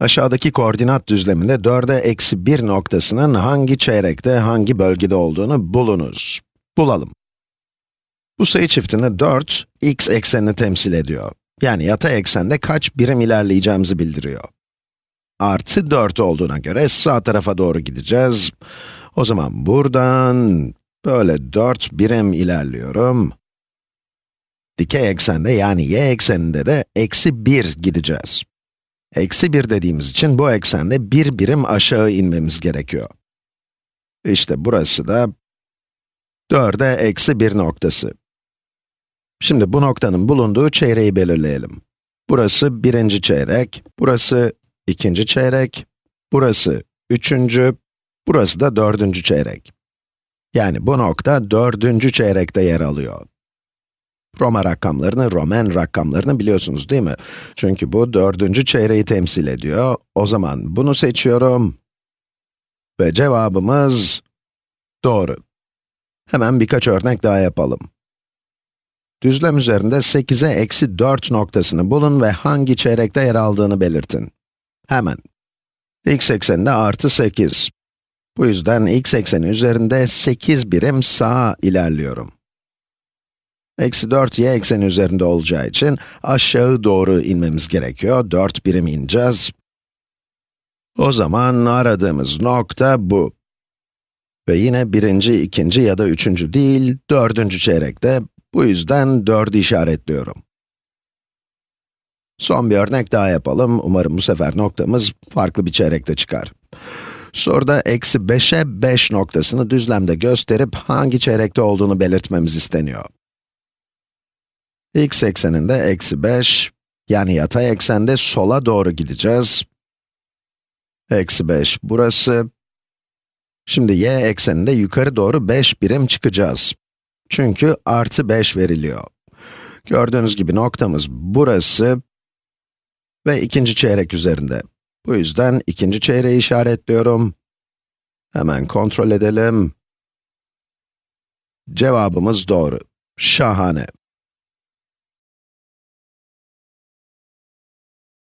Aşağıdaki koordinat düzleminde 4'e eksi 1 noktasının hangi çeyrekte, hangi bölgede olduğunu bulunuz. Bulalım. Bu sayı çiftinde 4, x eksenini temsil ediyor. Yani yatay eksende kaç birim ilerleyeceğimizi bildiriyor. Artı 4 olduğuna göre sağ tarafa doğru gideceğiz. O zaman buradan böyle 4 birim ilerliyorum. Dikey eksende yani y ekseninde de eksi 1 gideceğiz. Eksi 1 dediğimiz için bu eksende bir birim aşağı inmemiz gerekiyor. İşte burası da 4'e eksi 1 noktası. Şimdi bu noktanın bulunduğu çeyreği belirleyelim. Burası birinci çeyrek, burası ikinci çeyrek, burası üçüncü, burası da dördüncü çeyrek. Yani bu nokta dördüncü çeyrekte yer alıyor. Roma rakamlarını, Roman rakamlarını biliyorsunuz değil mi? Çünkü bu dördüncü çeyreği temsil ediyor. O zaman bunu seçiyorum. Ve cevabımız doğru. Hemen birkaç örnek daha yapalım. Düzlem üzerinde 8'e eksi 4 noktasını bulun ve hangi çeyrekte yer aldığını belirtin. Hemen. x ekseninde artı 8. Bu yüzden x ekseni üzerinde 8 birim sağa ilerliyorum. Eksi 4 y ekseni üzerinde olacağı için aşağı doğru inmemiz gerekiyor. 4 birim ineceğiz. O zaman aradığımız nokta bu. Ve yine birinci, ikinci ya da üçüncü değil, dördüncü çeyrekte. Bu yüzden 4'ü işaretliyorum. Son bir örnek daha yapalım. Umarım bu sefer noktamız farklı bir çeyrekte çıkar. Soruda eksi 5'e 5 noktasını düzlemde gösterip hangi çeyrekte olduğunu belirtmemiz isteniyor. X ekseninde eksi 5, yani yatay eksende sola doğru gideceğiz. Eksi 5 burası. Şimdi y ekseninde yukarı doğru 5 birim çıkacağız. Çünkü artı 5 veriliyor. Gördüğünüz gibi noktamız burası ve ikinci çeyrek üzerinde. Bu yüzden ikinci çeyreği işaretliyorum. Hemen kontrol edelim. Cevabımız doğru. Şahane.